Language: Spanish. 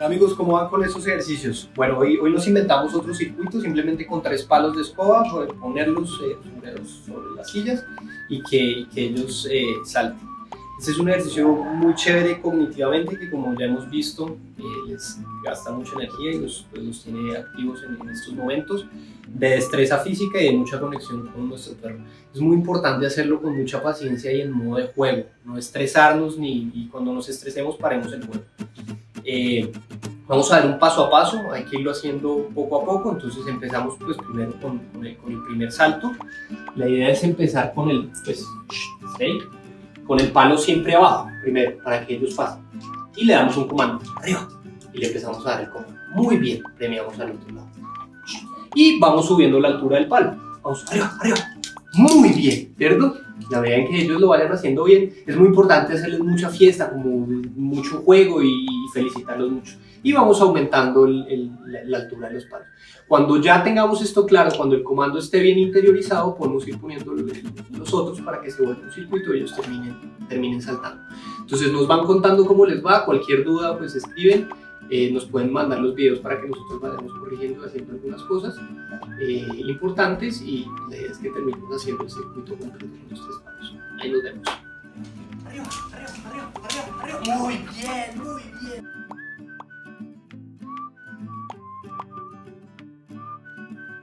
Amigos, ¿cómo van con esos ejercicios? Bueno, hoy, hoy nos inventamos otro circuito simplemente con tres palos de escoba, ponerlos, eh, ponerlos sobre las sillas y que, que ellos eh, salten. Este es un ejercicio muy chévere cognitivamente que como ya hemos visto eh, les gasta mucha energía y los, pues, los tiene activos en, en, estos momentos de destreza física y de mucha conexión con nuestro perro. Es muy importante hacerlo con mucha paciencia y en modo de juego, no estresarnos ni y cuando nos estresemos paremos el juego. Eh, vamos a dar un paso a paso, hay que irlo haciendo poco a poco, entonces empezamos pues primero con, el, primer salto. La idea es empezar con el, pues, con el palo siempre abajo, primero, para que ellos pasen. Y le damos un comando, arriba, y le empezamos a dar el comando. Muy bien, premiamos al otro lado. Y vamos subiendo la altura del palo. Vamos, arriba, arriba. Muy bien, ¿cierto? La medida en que ellos lo vayan haciendo bien, es muy importante hacerles mucha fiesta, como mucho juego y felicitarlos mucho. Y vamos aumentando el, el, la, altura de los palos. Cuando ya tengamos esto claro, cuando el comando esté bien interiorizado, podemos ir poniendo los otros para que se vuelva un circuito y ellos terminen, terminen saltando. Entonces nos van contando cómo les va, cualquier duda pues escriben, eh, nos pueden mandar los videos para que nosotros vayamos corrigiendo, haciendo algunas cosas eh, importantes y la idea es que terminemos haciendo el circuito completo con los tres palos. Ahí nos vemos. Arriba, arriba, arriba, arriba. Muy bien, muy bien.